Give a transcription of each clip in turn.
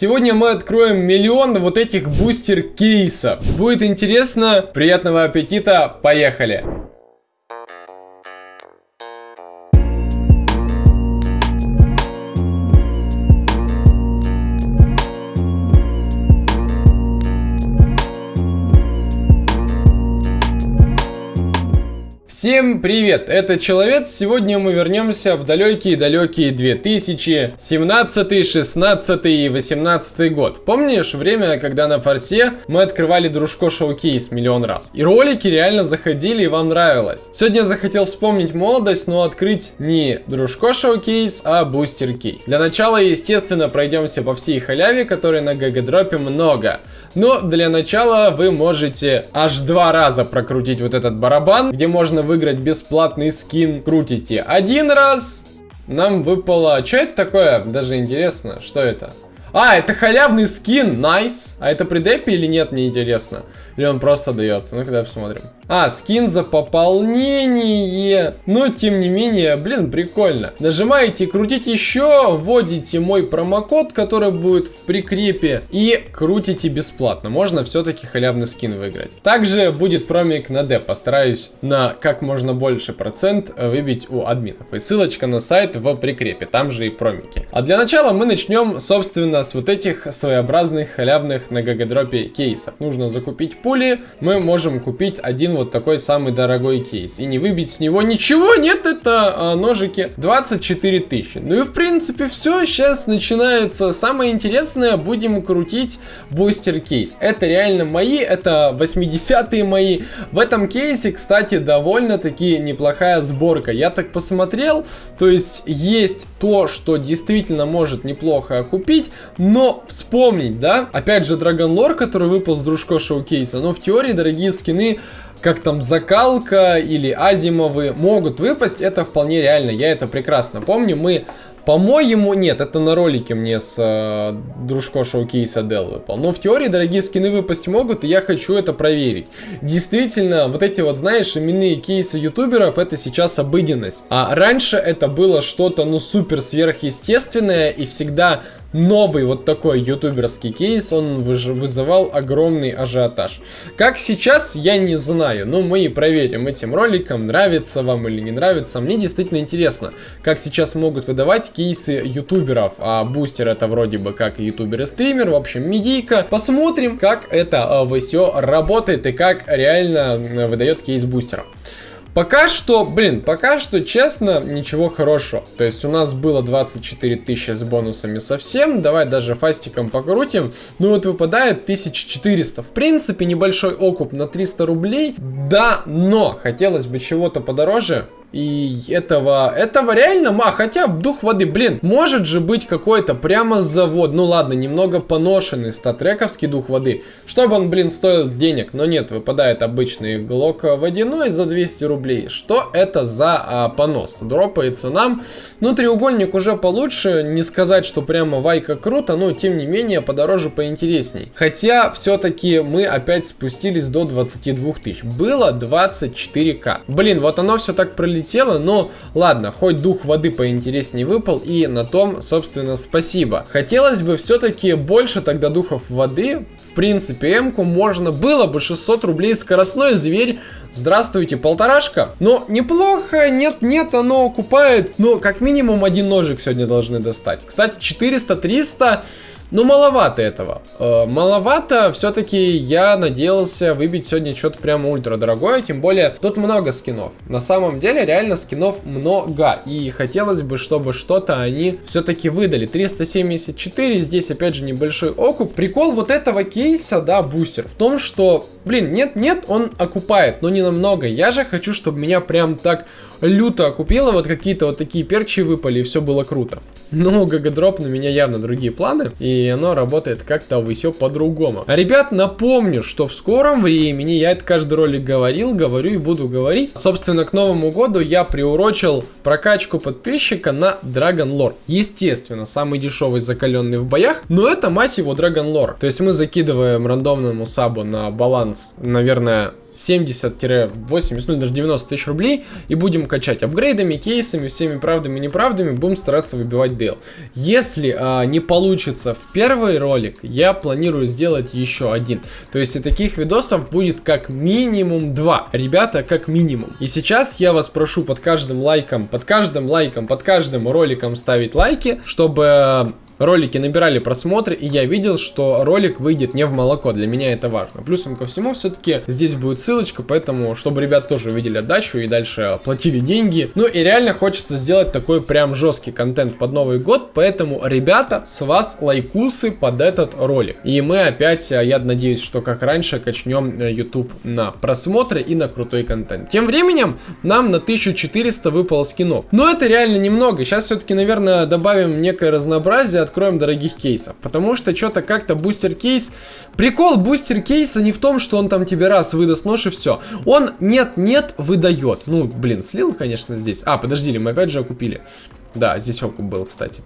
Сегодня мы откроем миллион вот этих бустер кейсов. Будет интересно, приятного аппетита, поехали! Всем привет, это Человек. Сегодня мы вернемся в далекие-далекие 2017, 16 и 18 год. Помнишь время, когда на форсе мы открывали дружко шоу-кейс миллион раз? И ролики реально заходили и вам нравилось. Сегодня захотел вспомнить молодость, но открыть не Дружко шоу кейс, а бустер кейс. Для начала, естественно, пройдемся по всей халяве, которой на гагадропе много. Но для начала вы можете аж два раза прокрутить вот этот барабан, где можно выиграть бесплатный скин. Крутите один раз, нам выпало... Что это такое? Даже интересно, что это? А, это халявный скин, найс. Nice. А это при депе или нет, мне интересно. Или он просто дается? Ну-ка, посмотрим. А, скин за пополнение. Но, тем не менее, блин, прикольно. Нажимаете крутите еще, вводите мой промокод, который будет в прикрепе, и крутите бесплатно. Можно все-таки халявный скин выиграть. Также будет промик на деп. Постараюсь на как можно больше процент выбить у админов. И ссылочка на сайт в прикрепе. Там же и промики. А для начала мы начнем, собственно, с вот этих своеобразных халявных на гагадропе кейсов. Нужно закупить пули. Мы можем купить один вот такой самый дорогой кейс. И не выбить с него ничего, нет, это а, ножики 24 тысячи. Ну и в принципе все, сейчас начинается самое интересное, будем крутить бустер кейс. Это реально мои, это 80-е мои. В этом кейсе, кстати, довольно-таки неплохая сборка. Я так посмотрел, то есть есть то, что действительно может неплохо купить, но вспомнить, да, опять же Dragon Lore, который выпал с дружко шоу-кейса, но в теории дорогие скины как там закалка или азимовы могут выпасть, это вполне реально, я это прекрасно помню. Мы по-моему, нет, это на ролике мне с э, дружко шоу-кейса Dell выпал. Но в теории дорогие скины выпасть могут, и я хочу это проверить. Действительно, вот эти вот, знаешь, именные кейсы ютуберов, это сейчас обыденность. А раньше это было что-то, ну, супер сверхъестественное, и всегда новый вот такой ютуберский кейс, он вызывал огромный ажиотаж. Как сейчас, я не знаю, но мы и проверим этим роликом, нравится вам или не нравится. Мне действительно интересно, как сейчас могут выдавать кейсы ютуберов, а бустер это вроде бы как ютубер и стример, в общем, медийка. Посмотрим, как это э, все работает и как реально выдает кейс бустера. Пока что, блин, пока что, честно, ничего хорошего. То есть у нас было 24 тысячи с бонусами совсем. Давай даже фастиком покрутим. Ну вот выпадает 1400. В принципе, небольшой окуп на 300 рублей. Да, но хотелось бы чего-то подороже. И этого, этого реально, ма, хотя дух воды, блин, может же быть какой-то прямо завод, ну ладно, немного поношенный статрековский дух воды, чтобы он, блин, стоил денег, но нет, выпадает обычный глок водяной за 200 рублей, что это за а, понос, дропается нам, ну треугольник уже получше, не сказать, что прямо вайка круто, но тем не менее подороже, поинтересней, хотя все-таки мы опять спустились до 22 тысяч, было 24к, блин, вот оно все так пролетело прилетело, но ладно, хоть дух воды поинтереснее выпал, и на том, собственно, спасибо. Хотелось бы все-таки больше тогда духов воды, в принципе, М-ку можно было бы 600 рублей скоростной зверь. Здравствуйте, полторашка. Но неплохо, нет-нет, оно окупает. Но как минимум один ножик сегодня должны достать. Кстати, 400-300 ну, маловато этого. Э, маловато, все-таки я надеялся выбить сегодня что-то прямо ультра дорогое, тем более тут много скинов. На самом деле, реально скинов много, и хотелось бы, чтобы что-то они все-таки выдали. 374, здесь опять же небольшой окуп. Прикол вот этого кейса, да, бустер, в том, что, блин, нет-нет, он окупает, но не намного. Я же хочу, чтобы меня прям так люто окупило, вот какие-то вот такие перчи выпали, и все было круто. Но гагадроп на меня явно другие планы, и оно работает как-то все по-другому. А, ребят, напомню, что в скором времени, я это каждый ролик говорил, говорю и буду говорить, собственно, к Новому году я приурочил прокачку подписчика на Dragon Lore. Естественно, самый дешевый закаленный в боях, но это, мать его, Dragon Lore. То есть мы закидываем рандомному сабу на баланс, наверное, 70-80, ну даже 90 тысяч рублей и будем качать апгрейдами, кейсами, всеми правдами и неправдами, будем стараться выбивать дейл. Если а, не получится в первый ролик, я планирую сделать еще один. То есть и таких видосов будет как минимум два. Ребята, как минимум. И сейчас я вас прошу под каждым лайком, под каждым лайком, под каждым роликом ставить лайки, чтобы ролики набирали просмотры, и я видел, что ролик выйдет не в молоко. Для меня это важно. Плюсом ко всему, все-таки здесь будет ссылочка, поэтому, чтобы ребят тоже увидели отдачу и дальше платили деньги. Ну и реально хочется сделать такой прям жесткий контент под Новый год, поэтому, ребята, с вас лайкусы под этот ролик. И мы опять, э, я надеюсь, что как раньше, качнем э, YouTube на просмотры и на крутой контент. Тем временем, нам на 1400 выпало скинов. Но это реально немного. Сейчас все-таки, наверное, добавим некое разнообразие, откроем дорогих кейсов. Потому что что-то как-то бустер кейс... Прикол бустер кейса не в том, что он там тебе раз выдаст нож и все. Он нет-нет выдает. Ну, блин, слил, конечно, здесь. А, подожди, мы опять же окупили. Да, здесь окуп был, кстати.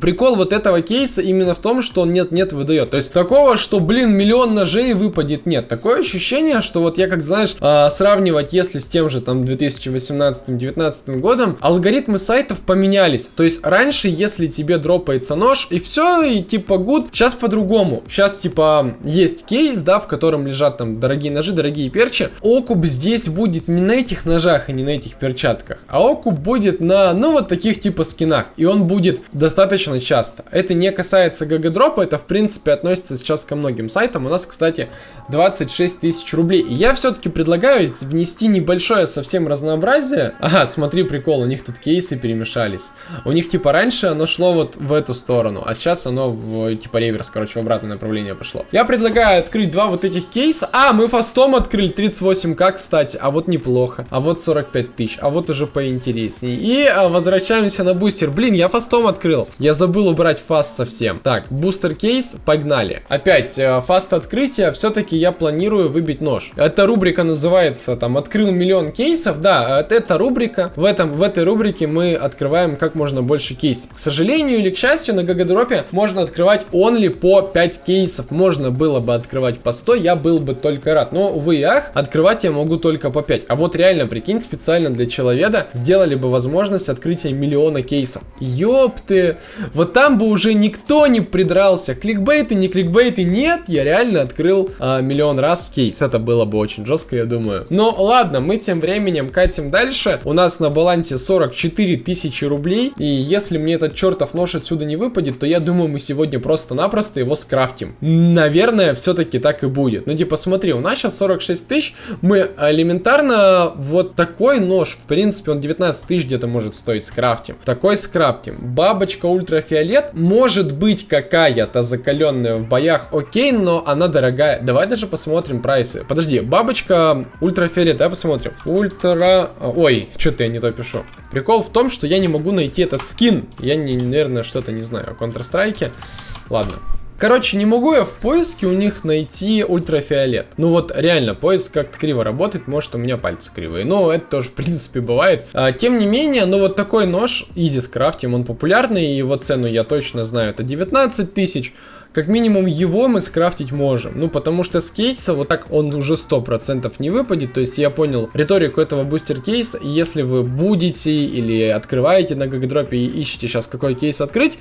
Прикол вот этого кейса именно в том, что он нет-нет выдает. То есть такого, что, блин, миллион ножей выпадет, нет. Такое ощущение, что вот я, как знаешь, э, сравнивать, если с тем же там 2018-2019 годом, алгоритмы сайтов поменялись. То есть раньше, если тебе дропается нож, и все, и типа гуд, сейчас по-другому. Сейчас типа есть кейс, да, в котором лежат там дорогие ножи, дорогие перчи. Окуп здесь будет не на этих ножах и не на этих перчатках, а окуп будет на, ну, вот таких типа скинах. И он будет достаточно достаточно часто. Это не касается ГГ-дропа, это в принципе относится сейчас ко многим сайтам. У нас, кстати, 26 тысяч рублей. Я все-таки предлагаю внести небольшое совсем разнообразие. Ага, смотри, прикол, у них тут кейсы перемешались. У них типа раньше оно шло вот в эту сторону, а сейчас оно в типа реверс, короче, в обратное направление пошло. Я предлагаю открыть два вот этих кейса. А, мы фастом открыли 38к, кстати, а вот неплохо. А вот 45 тысяч, а вот уже поинтереснее. И а, возвращаемся на бустер. Блин, я фастом открыл. Я забыл убрать fast совсем. Так, бустер кейс, погнали. Опять, э, fast открытия, все-таки я планирую выбить нож. Эта рубрика называется, там, открыл миллион кейсов. Да, это рубрика. В, этом, в этой рубрике мы открываем как можно больше кейсов. К сожалению или к счастью, на гагадропе можно открывать only по 5 кейсов. Можно было бы открывать по 100, я был бы только рад. Но, увы и ах, открывать я могу только по 5. А вот реально, прикинь, специально для человека сделали бы возможность открытия миллиона кейсов. Ёпты! Вот там бы уже никто не придрался. Кликбейты, не кликбейты, нет, я реально открыл а, миллион раз кейс. Это было бы очень жестко, я думаю. Но ладно, мы тем временем катим дальше. У нас на балансе 44 тысячи рублей. И если мне этот чертов нож отсюда не выпадет, то я думаю, мы сегодня просто-напросто его скрафтим. Наверное, все-таки так и будет. Ну, типа, смотри, у нас сейчас 46 тысяч. Мы элементарно вот такой нож, в принципе, он 19 тысяч где-то может стоить скрафтим. Такой скрафтим. Бабочка ультрафиолет может быть какая-то закаленная в боях, окей, но она дорогая. Давай даже посмотрим прайсы. Подожди, бабочка ультрафиолет, давай посмотрим. Ультра... Ой, что-то я не то пишу. Прикол в том, что я не могу найти этот скин. Я, не, наверное, что-то не знаю о Counter-Strike. Ладно. Короче, не могу я в поиске у них найти ультрафиолет. Ну вот реально, поиск как-то криво работает, может у меня пальцы кривые. Но это тоже в принципе бывает. А, тем не менее, ну вот такой нож, easy скрафтим, он популярный, его цену я точно знаю, это 19 тысяч. Как минимум его мы скрафтить можем. Ну, потому что с кейса вот так он уже 100% не выпадет. То есть я понял риторику этого бустер кейса. Если вы будете или открываете на гагадропе и ищете сейчас какой кейс открыть,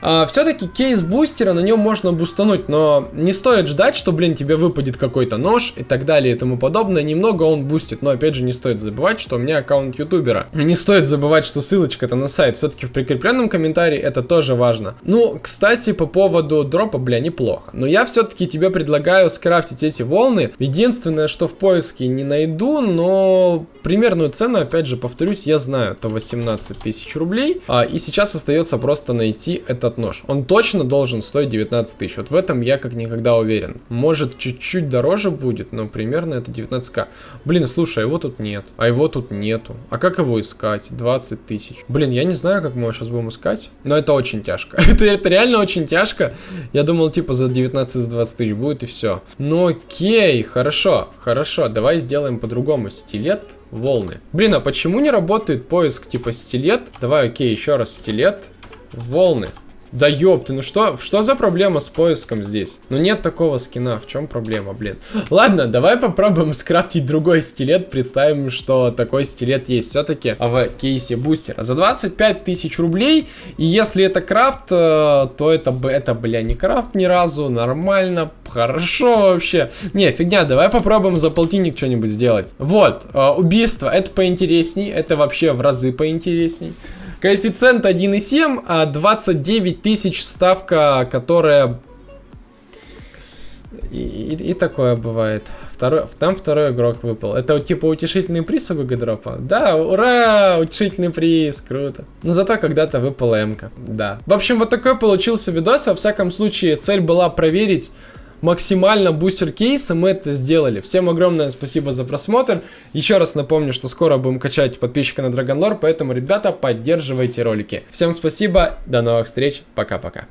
а, все-таки кейс бустера на нем можно бустануть. Но не стоит ждать, что, блин, тебе выпадет какой-то нож и так далее и тому подобное. Немного он бустит. Но опять же не стоит забывать, что у меня аккаунт ютубера. Не стоит забывать, что ссылочка-то на сайт все-таки в прикрепленном комментарии. Это тоже важно. Ну, кстати, по поводу дропа дропа, бля, неплохо. Но я все-таки тебе предлагаю скрафтить эти волны. Единственное, что в поиске не найду, но примерную цену, опять же, повторюсь, я знаю, это 18 тысяч рублей. А, и сейчас остается просто найти этот нож. Он точно должен стоить 19 тысяч. Вот в этом я как никогда уверен. Может, чуть-чуть дороже будет, но примерно это 19к. Блин, слушай, а его тут нет. А его тут нету. А как его искать? 20 тысяч. Блин, я не знаю, как мы его сейчас будем искать. Но это очень тяжко. это, это реально очень тяжко. Я думал, типа, за 19-20 тысяч будет и все. Ну окей, хорошо, хорошо. Давай сделаем по-другому. Стилет, волны. Блин, а почему не работает поиск типа стилет? Давай, окей, еще раз стилет, волны. Да ёпты, ну что, что за проблема с поиском здесь? Ну нет такого скина, в чем проблема, блин? Ладно, давай попробуем скрафтить другой скелет, представим, что такой скелет есть все-таки в кейсе бустера. За 25 тысяч рублей, и если это крафт, э, то это, это, бля, не крафт ни разу, нормально, хорошо вообще. Не, фигня, давай попробуем за полтинник что-нибудь сделать. Вот, э, убийство, это поинтересней, это вообще в разы поинтересней. Коэффициент 1,7, а 29 тысяч ставка, которая... И, и, и такое бывает. Второй, там второй игрок выпал. Это типа утешительный приз у Гагадропа? Да, ура! Утешительный приз, круто. Но зато когда-то выпала М-ка, да. В общем, вот такой получился видос. Во всяком случае, цель была проверить максимально бустер кейса, мы это сделали. Всем огромное спасибо за просмотр. Еще раз напомню, что скоро будем качать подписчика на Dragon Lore, поэтому, ребята, поддерживайте ролики. Всем спасибо, до новых встреч, пока-пока.